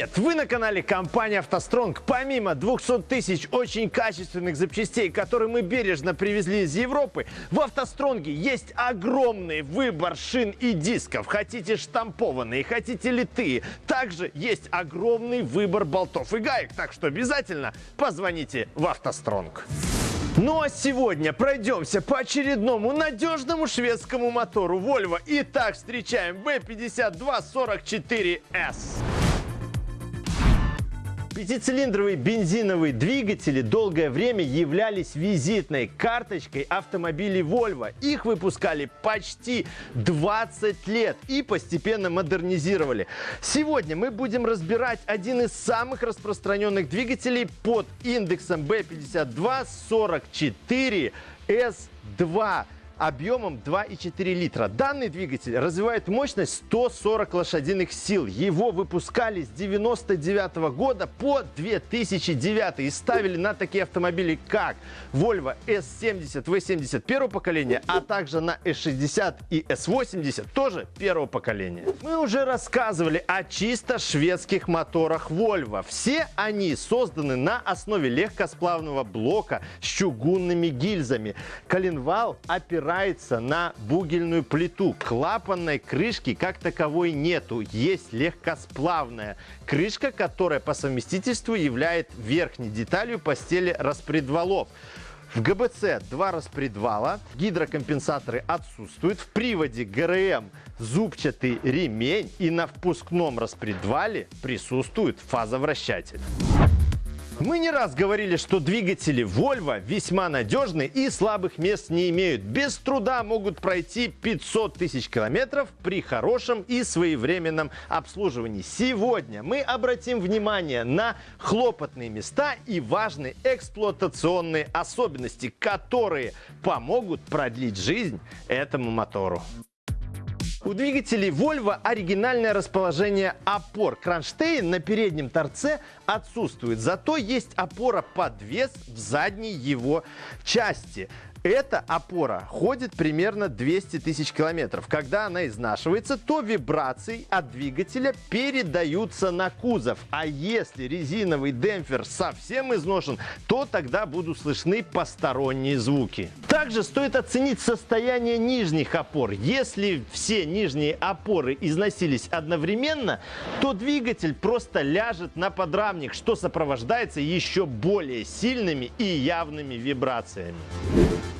Привет! Вы на канале компании «АвтоСтронг». Помимо 200 тысяч очень качественных запчастей, которые мы бережно привезли из Европы, в «АвтоСтронге» есть огромный выбор шин и дисков. Хотите штампованные, хотите литые. Также есть огромный выбор болтов и гаек. Так что обязательно позвоните в «АвтоСтронг». Ну а сегодня пройдемся по очередному надежному шведскому мотору Volvo. Итак, встречаем B5244S. Пятицилиндровые бензиновые двигатели долгое время являлись визитной карточкой автомобилей Volvo. Их выпускали почти 20 лет и постепенно модернизировали. Сегодня мы будем разбирать один из самых распространенных двигателей под индексом B5244 S2 объемом 2,4 литра. Данный двигатель развивает мощность 140 лошадиных сил. Его выпускали с 99 года по 2009 и ставили на такие автомобили, как Volvo S70, V70 первого поколения, а также на S60 и S80 тоже первого поколения. Мы уже рассказывали о чисто шведских моторах Volvo. Все они созданы на основе легкосплавного блока с чугунными гильзами. Коленвал опирается опирается на бугельную плиту. Клапанной крышки как таковой нету. Есть легкосплавная крышка, которая по совместительству является верхней деталью постели распредвалов. В ГБЦ два распредвала, гидрокомпенсаторы отсутствуют, в приводе ГРМ зубчатый ремень и на впускном распредвале присутствует фазовращатель. Мы не раз говорили, что двигатели Volvo весьма надежны и слабых мест не имеют. Без труда могут пройти 500 тысяч километров при хорошем и своевременном обслуживании. Сегодня мы обратим внимание на хлопотные места и важные эксплуатационные особенности, которые помогут продлить жизнь этому мотору. У двигателей Volvo оригинальное расположение опор. Кронштейн на переднем торце отсутствует, зато есть опора подвес в задней его части. Эта опора ходит примерно 200 тысяч километров. Когда она изнашивается, то вибрации от двигателя передаются на кузов. А если резиновый демпфер совсем изношен, то тогда будут слышны посторонние звуки. Также стоит оценить состояние нижних опор. Если все нижние опоры износились одновременно, то двигатель просто ляжет на подрамник, что сопровождается еще более сильными и явными вибрациями.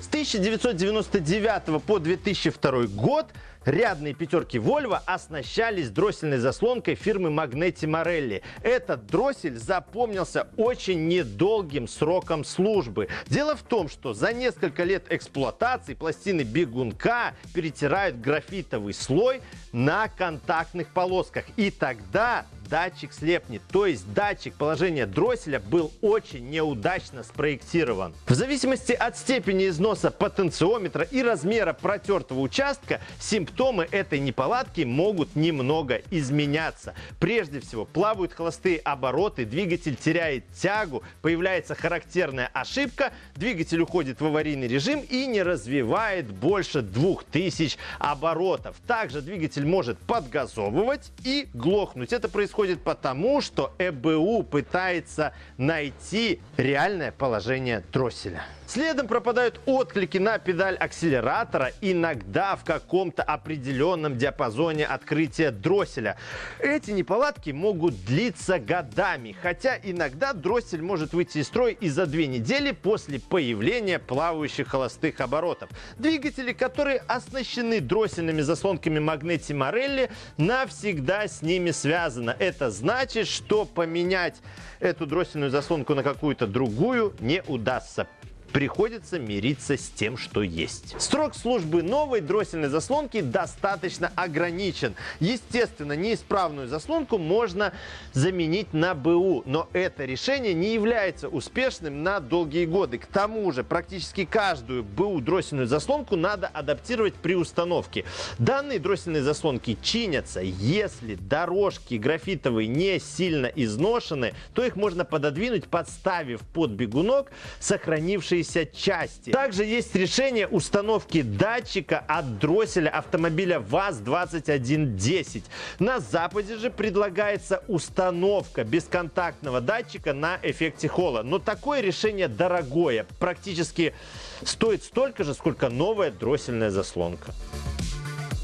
1999 по 2002 год рядные пятерки Volvo оснащались дроссельной заслонкой фирмы Magnetti Marelli. Этот дроссель запомнился очень недолгим сроком службы. Дело в том, что за несколько лет эксплуатации пластины бегунка перетирают графитовый слой на контактных полосках. И тогда датчик слепнет. То есть датчик положения дросселя был очень неудачно спроектирован. В зависимости от степени износа потенциометра и размера протертого участка, симптомы этой неполадки могут немного изменяться. Прежде всего, плавают холостые обороты, двигатель теряет тягу, появляется характерная ошибка, двигатель уходит в аварийный режим и не развивает больше 2000 оборотов. Также двигатель может подгазовывать и глохнуть. Это происходит происходит потому, что ЭБУ пытается найти реальное положение дросселя. Следом пропадают отклики на педаль акселератора, иногда в каком-то определенном диапазоне открытия дросселя. Эти неполадки могут длиться годами, хотя иногда дроссель может выйти из строя и за две недели после появления плавающих холостых оборотов. Двигатели, которые оснащены дроссельными заслонками Магнети Морелли, навсегда с ними связаны. Это значит, что поменять эту дроссельную заслонку на какую-то другую не удастся приходится мириться с тем, что есть. Срок службы новой дроссельной заслонки достаточно ограничен. Естественно, неисправную заслонку можно заменить на БУ, но это решение не является успешным на долгие годы. К тому же, практически каждую БУ дроссельную заслонку надо адаптировать при установке. Данные дроссельные заслонки чинятся. Если дорожки графитовые не сильно изношены, то их можно пододвинуть, подставив под бегунок сохранившие оставшиеся части. Также есть решение установки датчика от дросселя автомобиля ВАЗ-2110. На Западе же предлагается установка бесконтактного датчика на эффекте холла. Но такое решение дорогое, практически стоит столько же, сколько новая дроссельная заслонка.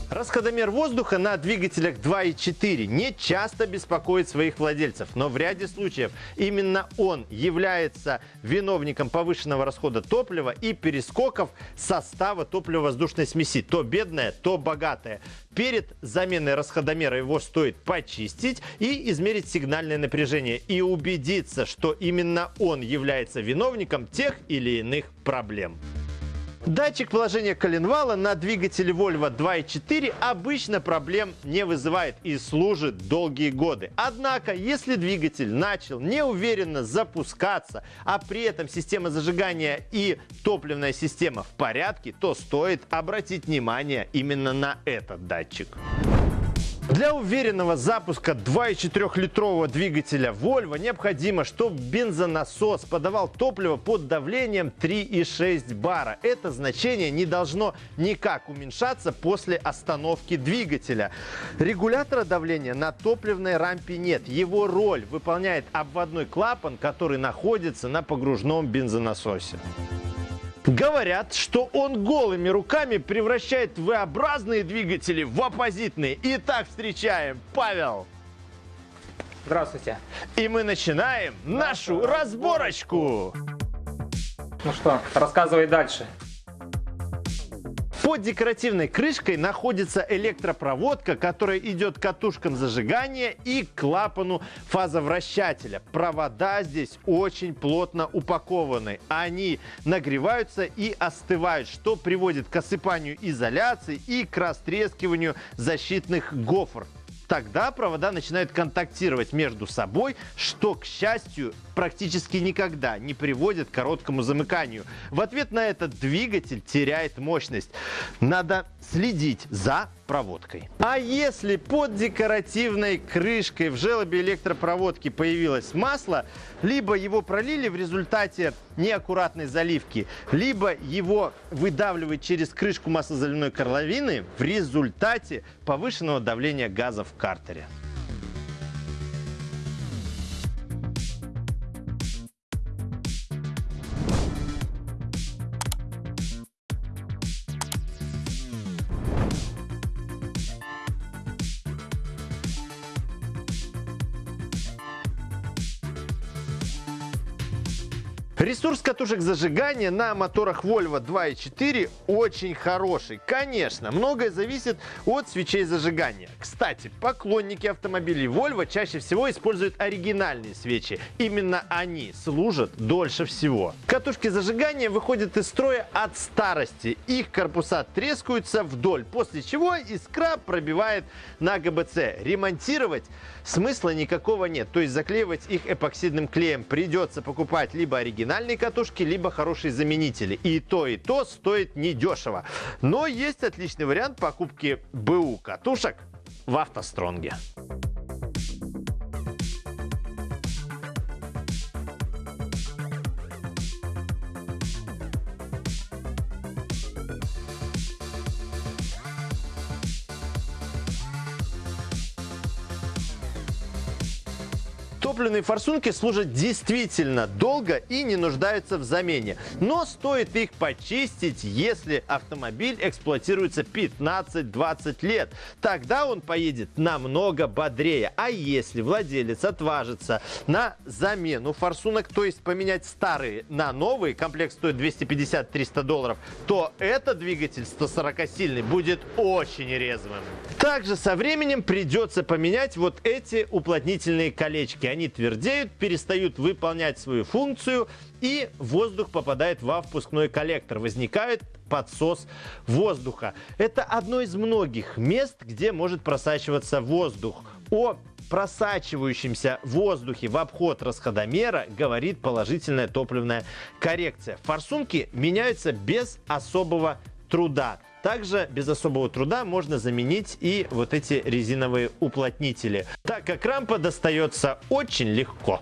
Расходомер воздуха на двигателях 2.4 не часто беспокоит своих владельцев, но в ряде случаев именно он является виновником повышенного расхода топлива и перескоков состава топливо-воздушной смеси, то бедная, то богатая. Перед заменой расходомера его стоит почистить и измерить сигнальное напряжение и убедиться, что именно он является виновником тех или иных проблем. Датчик положения коленвала на двигателе Volvo 2.4 обычно проблем не вызывает и служит долгие годы. Однако, если двигатель начал неуверенно запускаться, а при этом система зажигания и топливная система в порядке, то стоит обратить внимание именно на этот датчик. Для уверенного запуска 2,4-литрового двигателя Volvo необходимо, чтобы бензонасос подавал топливо под давлением 3,6 бара. Это значение не должно никак уменьшаться после остановки двигателя. Регулятора давления на топливной рампе нет. Его роль выполняет обводной клапан, который находится на погружном бензонасосе. Говорят, что он голыми руками превращает V-образные двигатели в оппозитные. Итак, встречаем Павел. Здравствуйте. И мы начинаем нашу разборочку. Ну что, рассказывай дальше. Под декоративной крышкой находится электропроводка, которая идет к катушкам зажигания и клапану фазовращателя. Провода здесь очень плотно упакованы. Они нагреваются и остывают, что приводит к осыпанию изоляции и к растрескиванию защитных гофр. Тогда провода начинают контактировать между собой, что, к счастью, практически никогда не приводит к короткому замыканию. В ответ на это двигатель теряет мощность. Надо следить за проводкой. А если под декоративной крышкой в желобе электропроводки появилось масло, либо его пролили в результате неаккуратной заливки, либо его выдавливает через крышку маслозаливной корловины в результате повышенного давления газа в картере. Ресурс катушек зажигания на моторах Volvo 2.4 очень хороший. Конечно, многое зависит от свечей зажигания. Кстати, поклонники автомобилей Volvo чаще всего используют оригинальные свечи. Именно они служат дольше всего. Катушки зажигания выходят из строя от старости. Их корпуса трескаются вдоль, после чего искра пробивает на ГБЦ. Ремонтировать смысла никакого нет. То есть заклеивать их эпоксидным клеем придется покупать либо оригинальные оригинальные катушки, либо хорошие заменители. И то, и то стоит недешево. Но есть отличный вариант покупки БУ катушек в автостронге. Топливные форсунки служат действительно долго и не нуждаются в замене. Но стоит их почистить, если автомобиль эксплуатируется 15-20 лет. Тогда он поедет намного бодрее. А если владелец отважится на замену форсунок, то есть поменять старые на новые, комплект стоит 250-300 долларов, то этот двигатель 140-сильный будет очень резвым. Также со временем придется поменять вот эти уплотнительные колечки они твердеют, перестают выполнять свою функцию, и воздух попадает во впускной коллектор. Возникает подсос воздуха. Это одно из многих мест, где может просачиваться воздух. О просачивающемся воздухе в обход расходомера говорит положительная топливная коррекция. Форсунки меняются без особого труда. Также без особого труда можно заменить и вот эти резиновые уплотнители, так как рампа достается очень легко.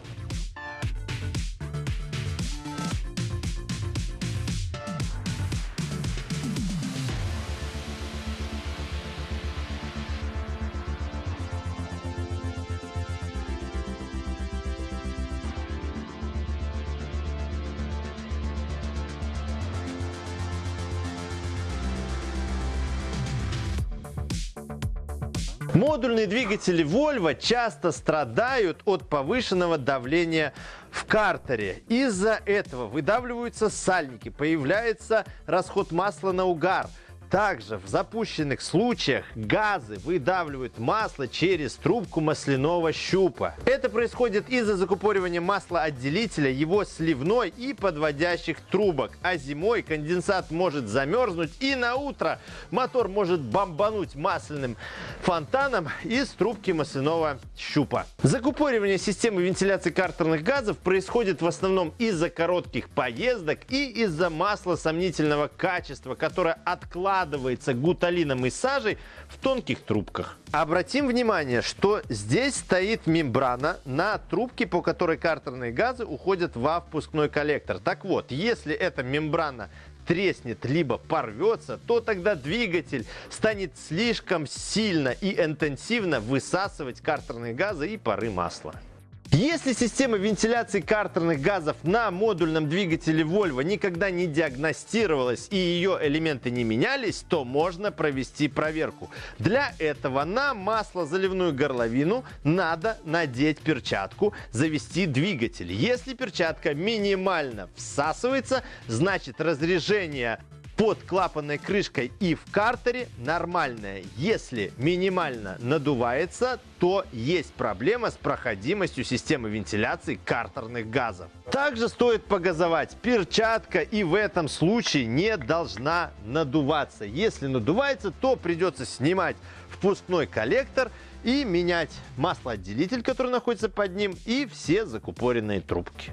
Модульные двигатели Volvo часто страдают от повышенного давления в картере. Из-за этого выдавливаются сальники, появляется расход масла на угар – также в запущенных случаях газы выдавливают масло через трубку масляного щупа. Это происходит из-за закупоривания маслоотделителя, его сливной и подводящих трубок. А зимой конденсат может замерзнуть и на утро мотор может бомбануть масляным фонтаном из трубки масляного щупа. Закупоривание системы вентиляции картерных газов происходит в основном из-за коротких поездок и из-за масла сомнительного качества, которое откладывается складывается гуталином и сажей в тонких трубках. Обратим внимание, что здесь стоит мембрана на трубке, по которой картерные газы уходят во впускной коллектор. Так вот, если эта мембрана треснет, либо порвется, то тогда двигатель станет слишком сильно и интенсивно высасывать картерные газы и пары масла. Если система вентиляции картерных газов на модульном двигателе Volvo никогда не диагностировалась и ее элементы не менялись, то можно провести проверку. Для этого на маслозаливную горловину надо надеть перчатку, завести двигатель. Если перчатка минимально всасывается, значит разрежение под клапанной крышкой и в картере нормальная. Если минимально надувается, то есть проблема с проходимостью системы вентиляции картерных газов. Также стоит погазовать. Перчатка и в этом случае не должна надуваться. Если надувается, то придется снимать впускной коллектор и менять маслоотделитель, который находится под ним, и все закупоренные трубки.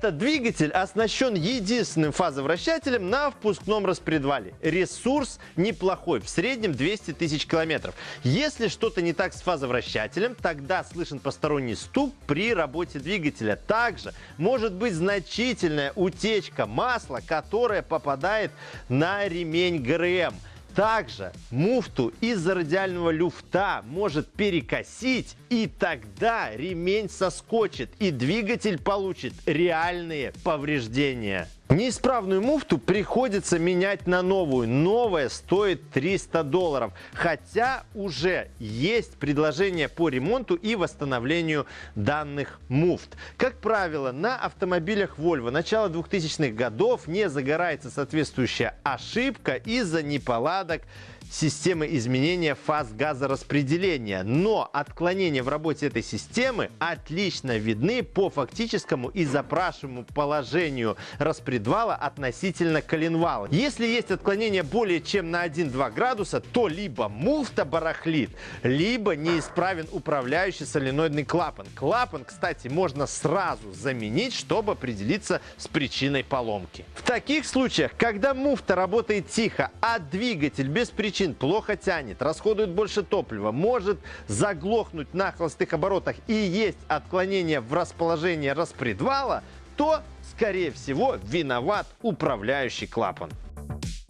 Этот двигатель оснащен единственным фазовращателем на впускном распредвале. Ресурс неплохой, в среднем 200 тысяч километров. Если что-то не так с фазовращателем, тогда слышен посторонний стук при работе двигателя. Также может быть значительная утечка масла, которая попадает на ремень ГРМ. Также муфту из-за радиального люфта может перекосить, и тогда ремень соскочит, и двигатель получит реальные повреждения. Неисправную муфту приходится менять на новую. Новая стоит 300 долларов. Хотя уже есть предложение по ремонту и восстановлению данных муфт. Как правило, на автомобилях Volvo начала 2000-х годов не загорается соответствующая ошибка из-за неполадок системы изменения фаз газораспределения. Но отклонения в работе этой системы отлично видны по фактическому и запрашиваемому положению распредвала относительно коленвала. Если есть отклонение более чем на 1-2 градуса, то либо муфта барахлит, либо неисправен управляющий соленоидный клапан. Клапан, кстати, можно сразу заменить, чтобы определиться с причиной поломки. В таких случаях, когда муфта работает тихо, а двигатель без причин причин плохо тянет, расходует больше топлива, может заглохнуть на холостых оборотах и есть отклонение в расположении распредвала, то, скорее всего, виноват управляющий клапан.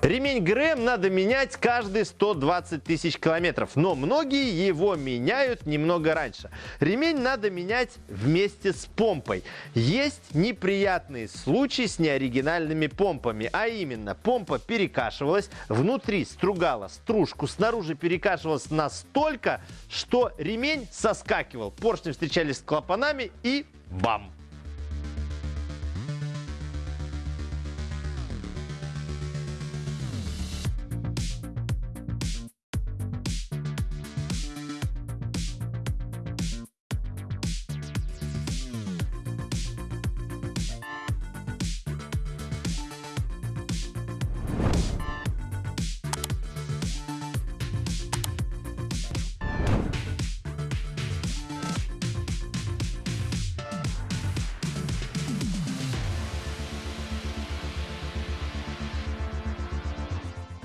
Ремень ГРМ надо менять каждые 120 тысяч километров, но многие его меняют немного раньше. Ремень надо менять вместе с помпой. Есть неприятные случаи с неоригинальными помпами, а именно помпа перекашивалась, внутри стругала стружку, снаружи перекашивалась настолько, что ремень соскакивал, поршни встречались с клапанами и бам!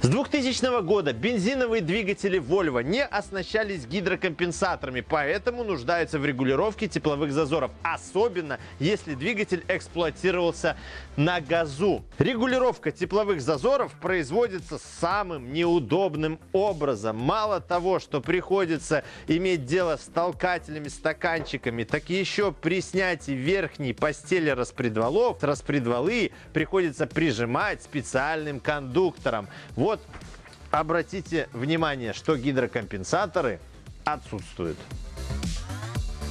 С 2000 года бензиновые двигатели Volvo не оснащались гидрокомпенсаторами, поэтому нуждаются в регулировке тепловых зазоров, особенно если двигатель эксплуатировался на газу. Регулировка тепловых зазоров производится самым неудобным образом. Мало того, что приходится иметь дело с толкателями, стаканчиками, так еще при снятии верхней постели распредвалов, распредвалы приходится прижимать специальным кондуктором. Вот обратите внимание, что гидрокомпенсаторы отсутствуют.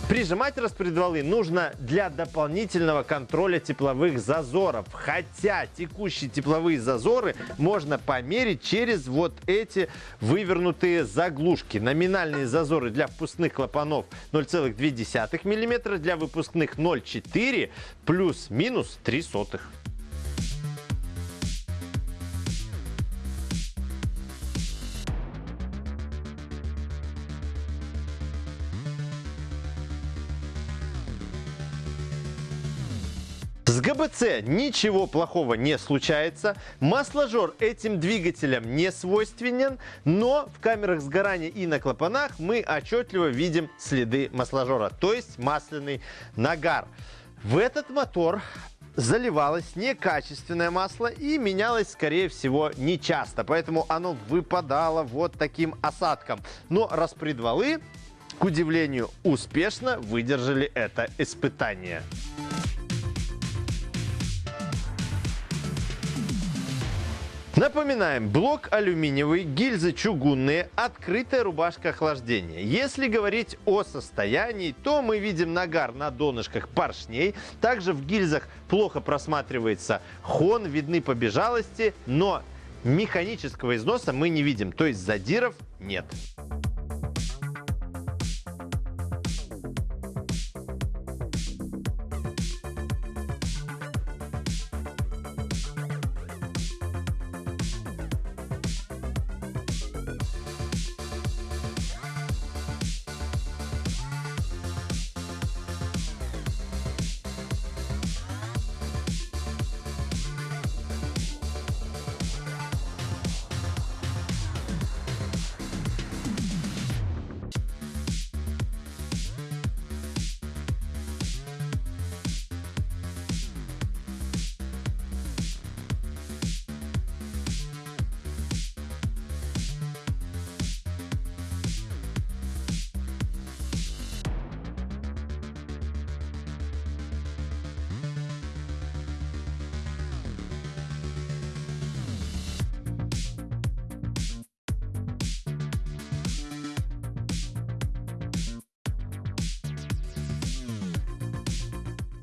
Прижимать распредвалы нужно для дополнительного контроля тепловых зазоров. Хотя текущие тепловые зазоры можно померить через вот эти вывернутые заглушки. Номинальные зазоры для впускных клапанов 0,2 мм, для выпускных 0,4 плюс-минус 3 сотых. ГБЦ ничего плохого не случается. Масложор этим двигателям не свойственен, но в камерах сгорания и на клапанах мы отчетливо видим следы масложора, то есть масляный нагар. В этот мотор заливалось некачественное масло и менялось, скорее всего, нечасто. Поэтому оно выпадало вот таким осадком. Но распредвалы, к удивлению, успешно выдержали это испытание. Напоминаем, блок алюминиевый, гильзы чугунные, открытая рубашка охлаждения. Если говорить о состоянии, то мы видим нагар на донышках поршней. Также в гильзах плохо просматривается хон, видны побежалости, но механического износа мы не видим, то есть задиров нет.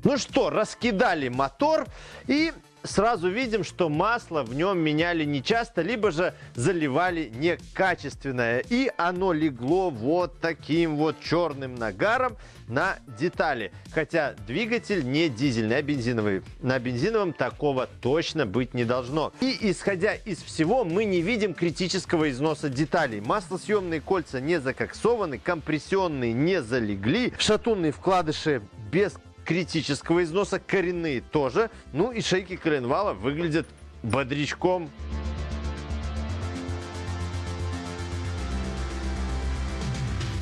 Ну что, раскидали мотор и сразу видим, что масло в нем меняли нечасто, либо же заливали некачественное. И оно легло вот таким вот черным нагаром на детали. Хотя двигатель не дизельный, а бензиновый. На бензиновом такого точно быть не должно. И исходя из всего, мы не видим критического износа деталей. Маслосъемные кольца не закоксованы, компрессионные не залегли, шатунные вкладыши без критического износа, коренные тоже. Ну и шейки коленвала выглядят бодрячком.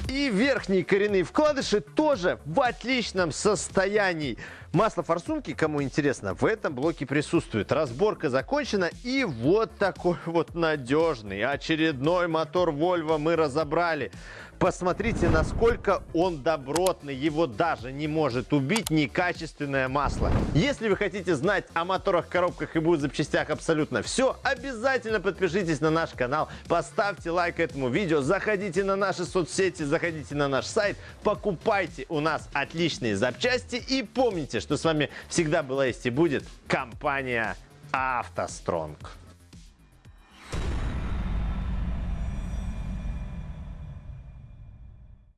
И верхние коренные вкладыши тоже в отличном состоянии. Масло форсунки, кому интересно, в этом блоке присутствует. Разборка закончена и вот такой вот надежный очередной мотор Volvo мы разобрали. Посмотрите, насколько он добротный. Его даже не может убить некачественное масло. Если вы хотите знать о моторах, коробках и будут запчастях абсолютно все, обязательно подпишитесь на наш канал, поставьте лайк этому видео, заходите на наши соцсети, заходите на наш сайт, покупайте у нас отличные запчасти и помните, что с вами всегда была есть и будет компания «АвтоСтронг».